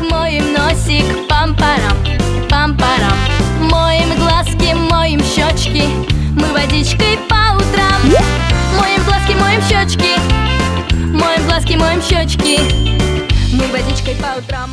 моем носик Пам-парам, пам-парам. Моем глазки, моем щечки Мы водичкой по утрам. Моем глазки, моем щечки Моем глазки, моем щечки Мы водичкой по утрам.